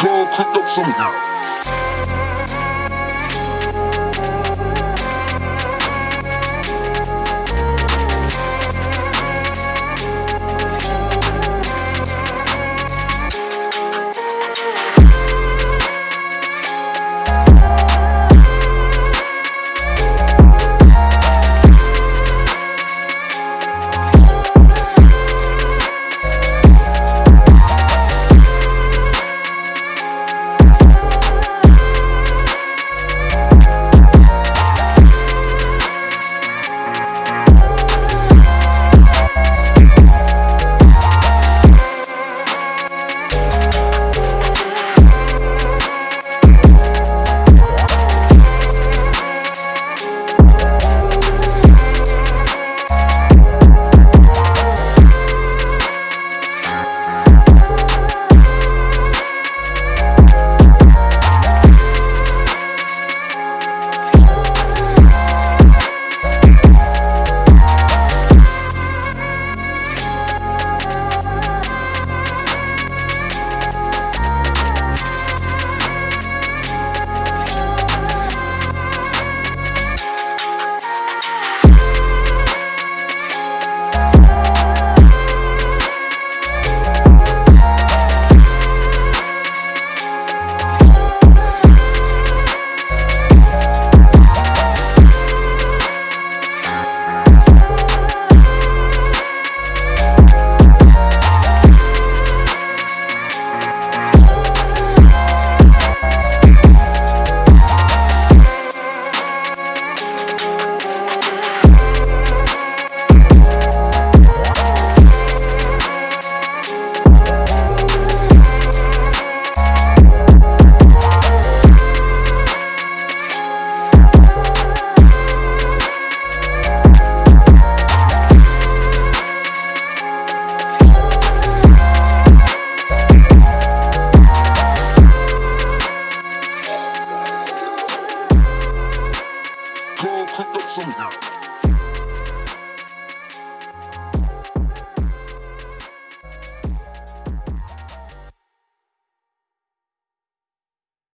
Girl, cook up some. Some.